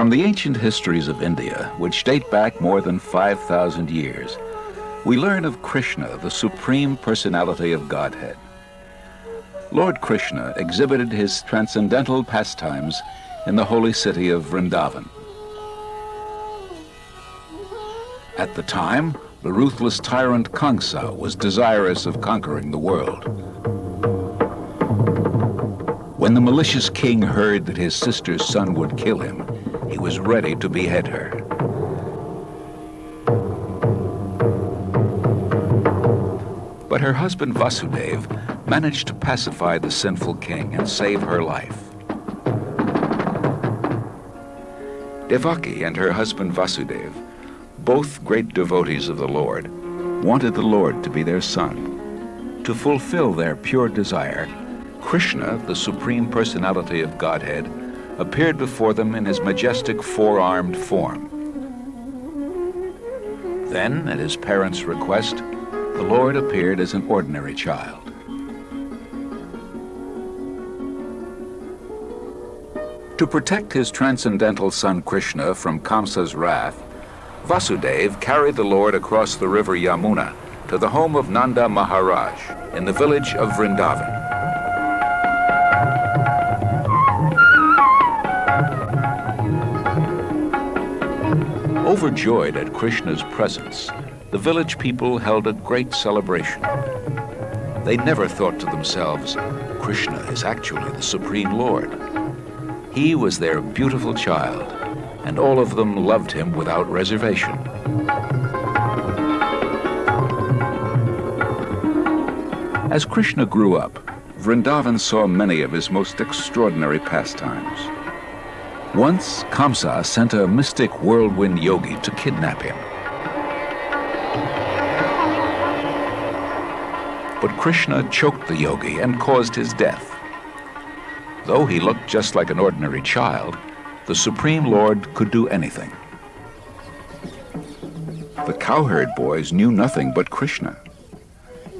From the ancient histories of India, which date back more than 5,000 years, we learn of Krishna, the supreme personality of Godhead. Lord Krishna exhibited his transcendental pastimes in the holy city of Vrindavan. At the time, the ruthless tyrant Kamsa was desirous of conquering the world. When the malicious king heard that his sister's son would kill him, he was ready to behead her. But her husband Vasudev managed to pacify the sinful king and save her life. Devaki and her husband Vasudev, both great devotees of the Lord, wanted the Lord to be their son. To fulfill their pure desire, Krishna, the Supreme Personality of Godhead, appeared before them in his majestic four-armed form. Then, at his parents' request, the Lord appeared as an ordinary child. To protect his transcendental son Krishna from Kamsa's wrath, Vasudev carried the Lord across the river Yamuna to the home of Nanda Maharaj in the village of Vrindavan. Overjoyed at Krishna's presence, the village people held a great celebration. They never thought to themselves, Krishna is actually the Supreme Lord. He was their beautiful child, and all of them loved him without reservation. As Krishna grew up, Vrindavan saw many of his most extraordinary pastimes. Once, Kamsa sent a mystic whirlwind yogi to kidnap him. But Krishna choked the yogi and caused his death. Though he looked just like an ordinary child, the Supreme Lord could do anything. The cowherd boys knew nothing but Krishna.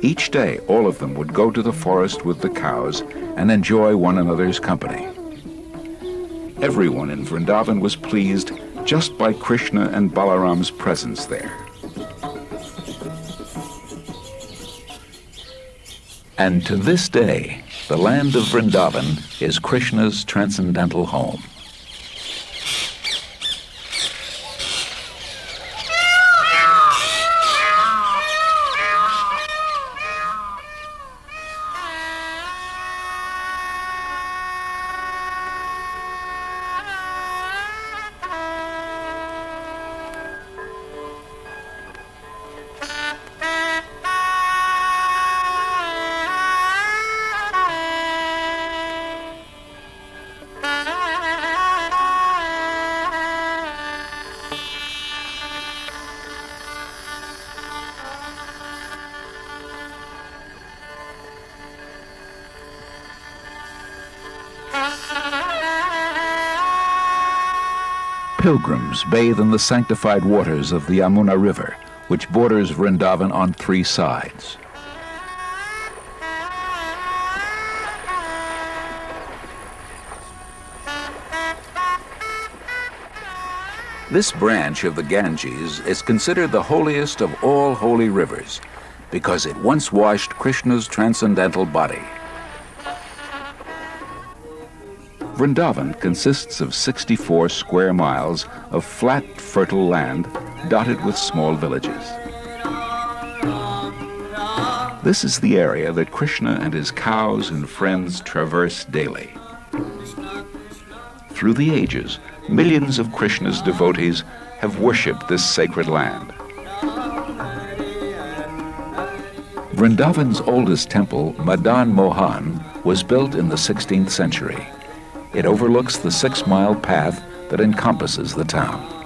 Each day, all of them would go to the forest with the cows and enjoy one another's company. Everyone in Vrindavan was pleased just by Krishna and Balaram's presence there. And to this day, the land of Vrindavan is Krishna's transcendental home. Pilgrims bathe in the sanctified waters of the Yamuna River, which borders Vrindavan on three sides. This branch of the Ganges is considered the holiest of all holy rivers because it once washed Krishna's transcendental body. Vrindavan consists of 64 square miles of flat, fertile land dotted with small villages. This is the area that Krishna and his cows and friends traverse daily. Through the ages, millions of Krishna's devotees have worshipped this sacred land. Vrindavan's oldest temple, Madan Mohan, was built in the 16th century. It overlooks the six-mile path that encompasses the town.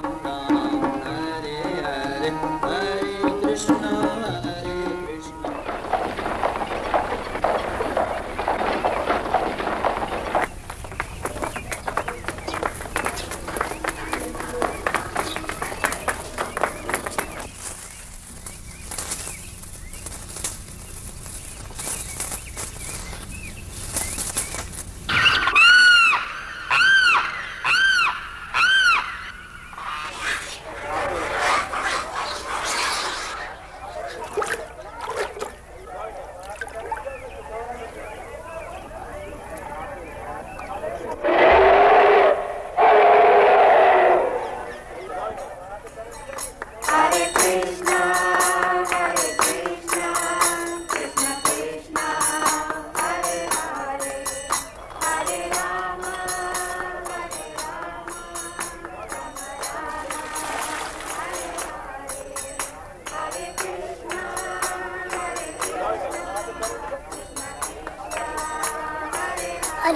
Boy.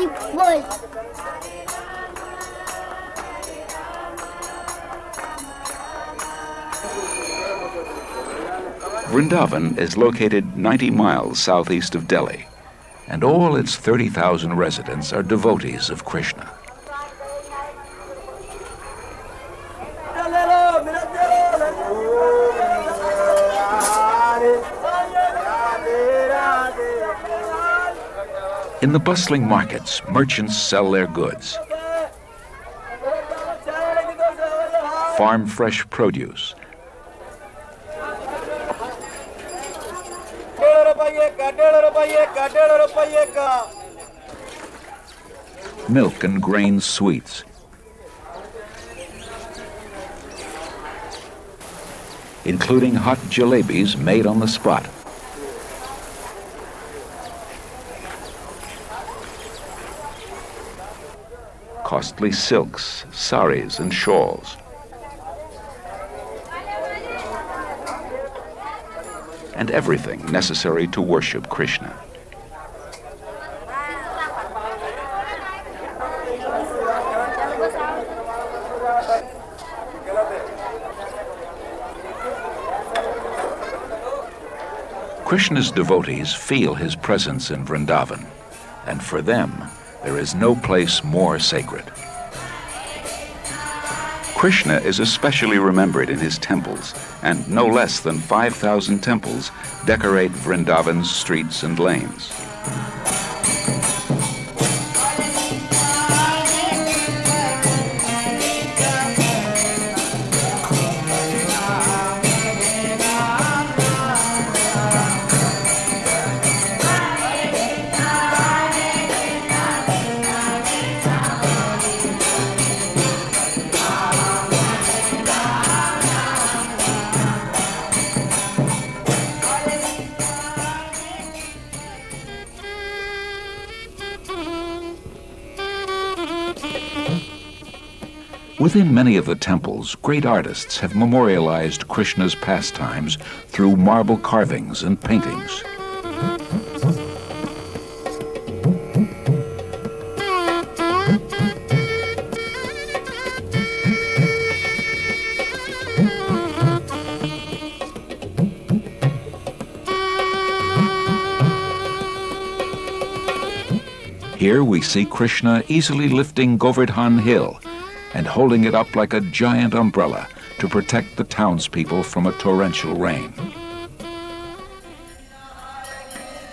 Vrindavan is located 90 miles southeast of Delhi, and all its 30,000 residents are devotees of Krishna. In the bustling markets, merchants sell their goods. Farm fresh produce. Milk and grain sweets. Including hot jalebis made on the spot. Costly silks, saris, and shawls. And everything necessary to worship Krishna. Krishna's devotees feel his presence in Vrindavan, and for them, there is no place more sacred. Krishna is especially remembered in his temples, and no less than 5,000 temples decorate Vrindavan's streets and lanes. Within many of the temples, great artists have memorialized Krishna's pastimes through marble carvings and paintings. Here we see Krishna easily lifting Govardhan Hill and holding it up like a giant umbrella to protect the townspeople from a torrential rain.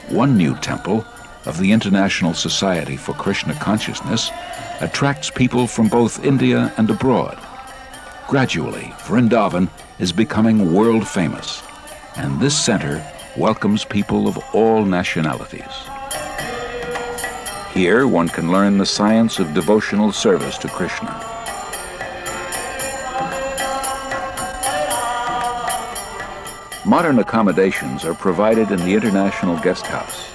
One new temple of the International Society for Krishna Consciousness attracts people from both India and abroad. Gradually, Vrindavan is becoming world famous, and this center welcomes people of all nationalities. Here, one can learn the science of devotional service to Krishna. Modern accommodations are provided in the International Guest House.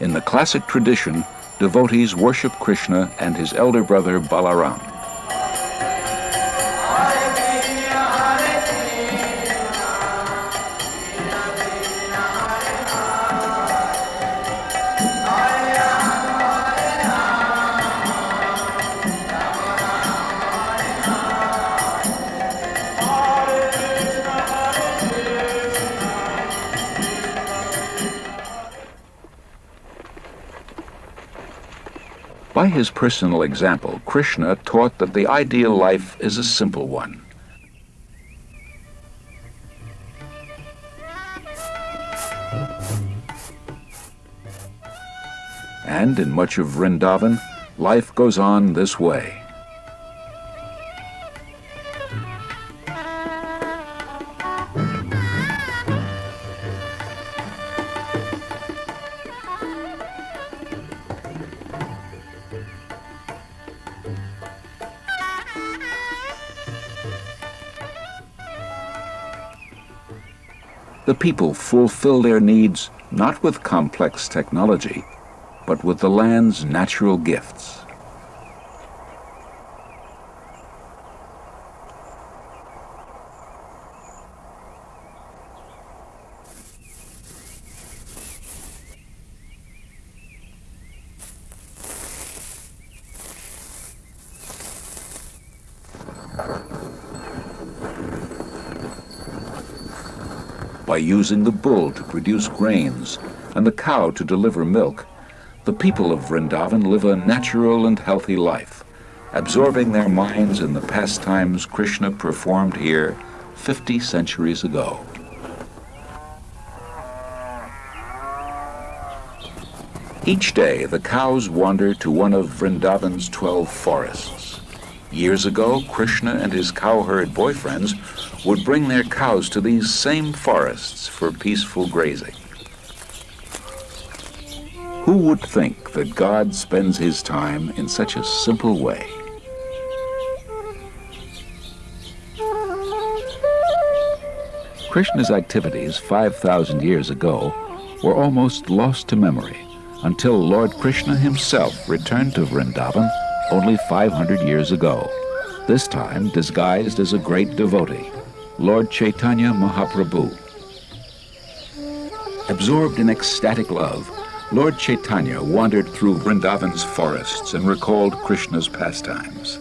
In the classic tradition, devotees worship Krishna and his elder brother Balaram. His personal example, Krishna taught that the ideal life is a simple one. And in much of Vrindavan, life goes on this way. People fulfill their needs not with complex technology, but with the land's natural gifts. By using the bull to produce grains and the cow to deliver milk, the people of Vrindavan live a natural and healthy life, absorbing their minds in the pastimes Krishna performed here 50 centuries ago. Each day, the cows wander to one of Vrindavan's 12 forests. Years ago, Krishna and his cowherd boyfriends would bring their cows to these same forests for peaceful grazing. Who would think that God spends his time in such a simple way? Krishna's activities 5,000 years ago were almost lost to memory until Lord Krishna himself returned to Vrindavan only 500 years ago, this time disguised as a great devotee, Lord Chaitanya Mahaprabhu. Absorbed in ecstatic love, Lord Chaitanya wandered through Vrindavan's forests and recalled Krishna's pastimes.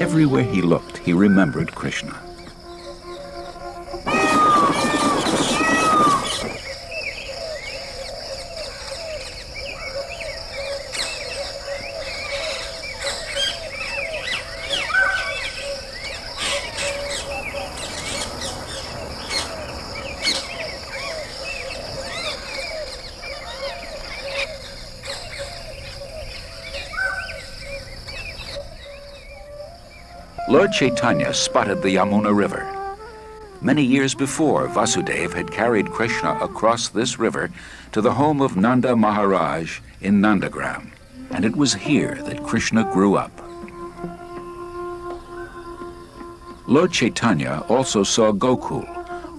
Everywhere he looked, he remembered Krishna. Chaitanya spotted the Yamuna River. Many years before, Vasudeva had carried Krishna across this river to the home of Nanda Maharaj in Nandagram, and it was here that Krishna grew up. Lord Chaitanya also saw Gokul,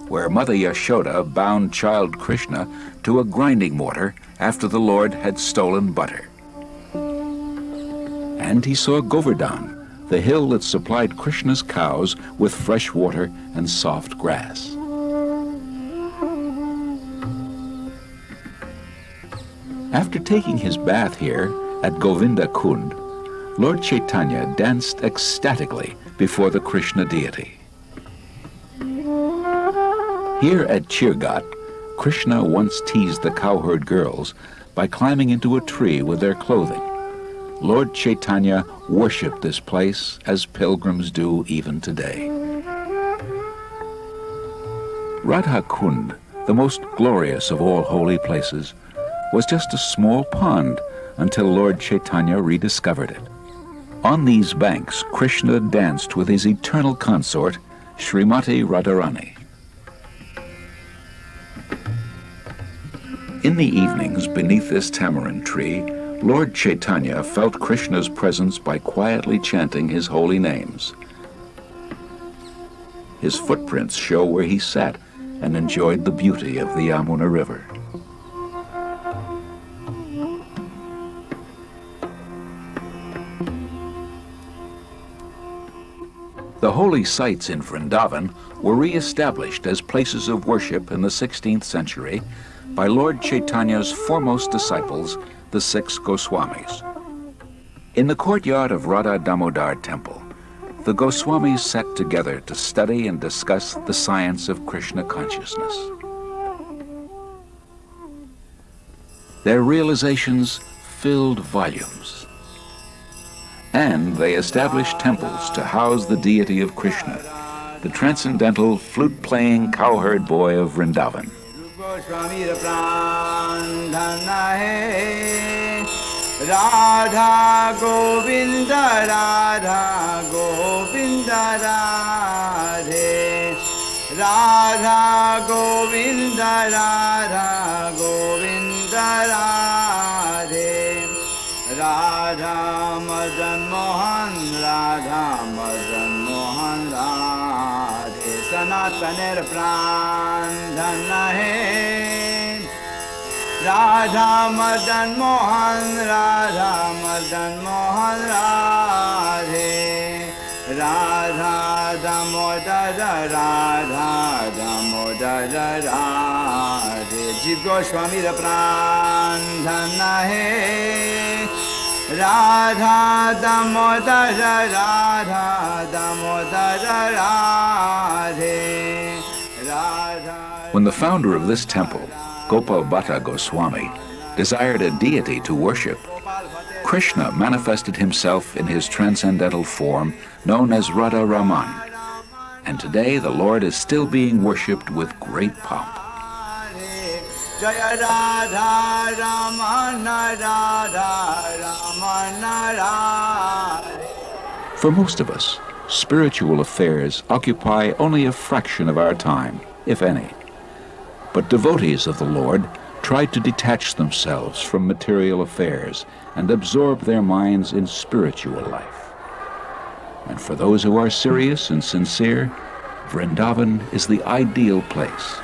where Mother Yashoda bound child Krishna to a grinding mortar after the Lord had stolen butter. And he saw Govardhan, the hill that supplied Krishna's cows with fresh water and soft grass. After taking his bath here at Govinda Kund, Lord Chaitanya danced ecstatically before the Krishna deity. Here at Chir Ghat, Krishna once teased the cowherd girls by climbing into a tree with their clothing. Lord Chaitanya worshiped this place as pilgrims do even today. Radha Kund, the most glorious of all holy places, was just a small pond until Lord Chaitanya rediscovered it. On these banks, Krishna danced with his eternal consort, Srimati Radharani. In the evenings beneath this tamarind tree, Lord Chaitanya felt Krishna's presence by quietly chanting his holy names. His footprints show where he sat and enjoyed the beauty of the Yamuna River. The holy sites in Vrindavan were re-established as places of worship in the 16th century by Lord Chaitanya's foremost disciples, the six Goswamis. In the courtyard of Radha Damodar Temple, the Goswamis sat together to study and discuss the science of Krishna consciousness. Their realizations filled volumes. And they established temples to house the deity of Krishna, the transcendental flute-playing cowherd boy of Vrindavan. स्वामी प्राण धन है। राधा गोविंद राधा गोविंद, राधे। राधा गोविंद राधा गोविंद, राधे। राधा मदन मोहन, राधा प्राण धन है राधा। मदन मोहन राधा। मदन मोहन राधे राधा दामोदर राधा दामोदर राधे जीव गोस्वामी प्राण धन है Radha Damodar Radha Damodar Radhe founder of this temple, Gopal Bhatta Goswami, desired a deity to worship. Krishna manifested himself in his transcendental form known as Radha Raman, and today the Lord is still being worshipped with great pomp. For most of us, spiritual affairs occupy only a fraction of our time, if any. But devotees of the Lord try to detach themselves from material affairs and absorb their minds in spiritual life. And for those who are serious and sincere, Vrindavan is the ideal place.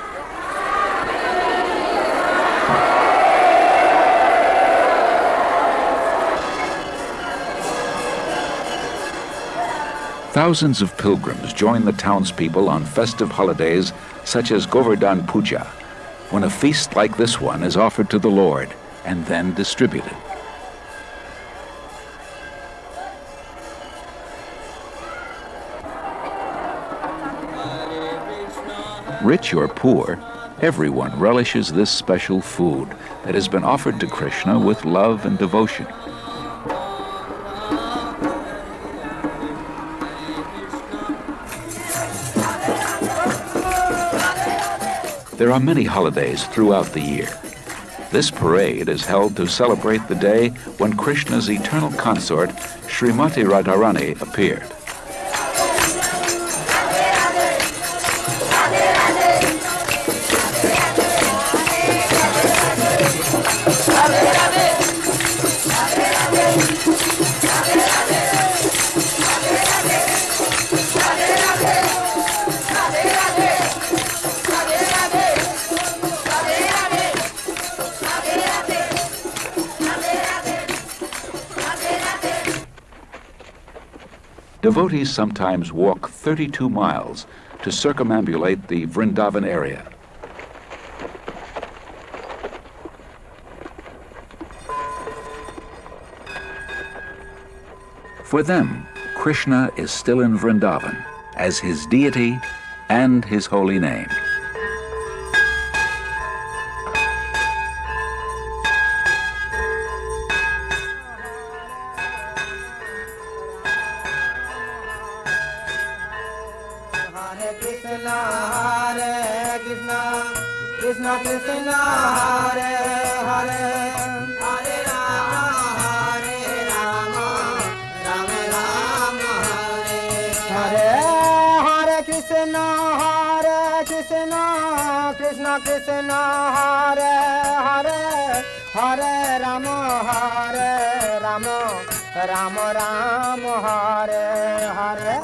Thousands of pilgrims join the townspeople on festive holidays such as Govardhan Puja, when a feast like this one is offered to the Lord and then distributed. Rich or poor, everyone relishes this special food that has been offered to Krishna with love and devotion. There are many holidays throughout the year. This parade is held to celebrate the day when Krishna's eternal consort, Srimati Radharani, appeared. Devotees sometimes walk 32 miles to circumambulate the Vrindavan area. For them, Krishna is still in Vrindavan as his deity and his holy name. Hare Ram Ram Ram Hare Hare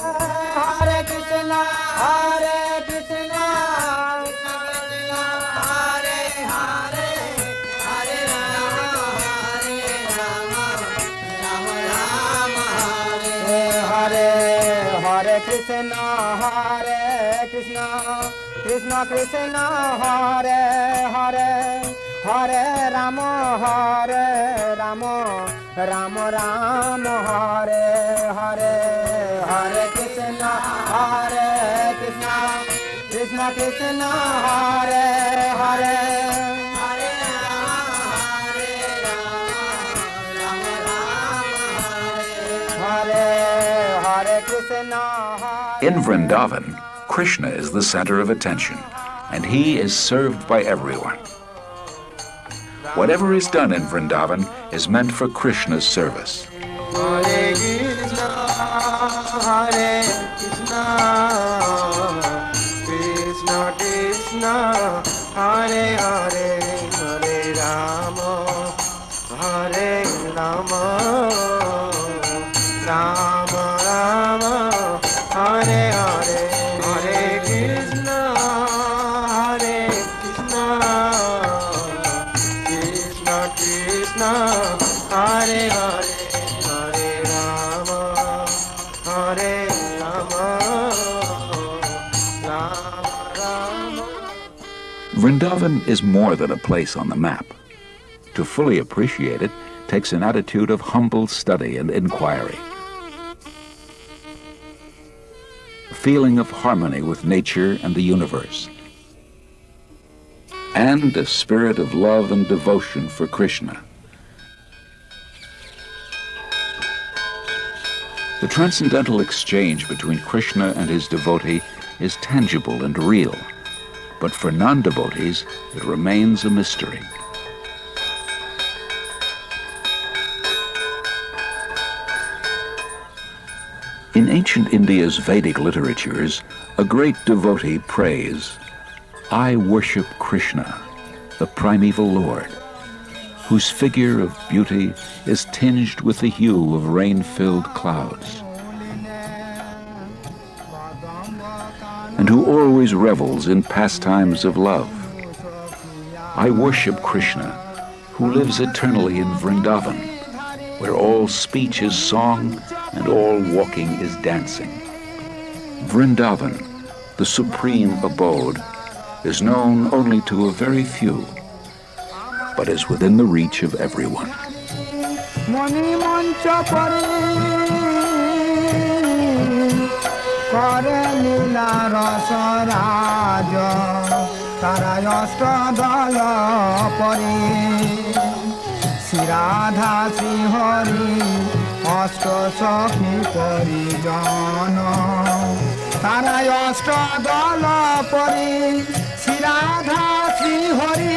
Hare Krishna Hare Krishna Hare Hare Hare Ram Hare Ram Ram Ram Hare Hare Hare Krishna Hare Krishna Krishna Krishna Hare Hare Hare Rama Hare Rama Rama Rama Hare Hare Hare Krishna Hare Krishna Krishna Krishna Hare Hare In Vrindavan, Krishna is the center of attention and he is served by everyone. Whatever is done in Vrindavan is meant for Krishna's service. Hare Hare Vrindavan is more than a place on the map. To fully appreciate it takes an attitude of humble study and inquiry. A feeling of harmony with nature and the universe. and a spirit of love and devotion for Krishna. The transcendental exchange between Krishna and his devotee is tangible and real, but for non devotees, it remains a mystery. In ancient India's Vedic literatures, a great devotee prays, I worship Krishna, the primeval Lord, whose figure of beauty is tinged with the hue of rain-filled clouds, and who always revels in pastimes of love. I worship Krishna, who lives eternally in Vrindavan, where all speech is song and all walking is dancing. Vrindavan, the supreme abode, is known only to a very few, but is within the reach of everyone. করে লীলা রস রাজ তারা অষ্ট দল পরে শ্রীরাধা শ্রীহরি অষ্ট সখী পরিজন। তারা অষ্ট দল পরে শ্রীরাধা শ্রীহরি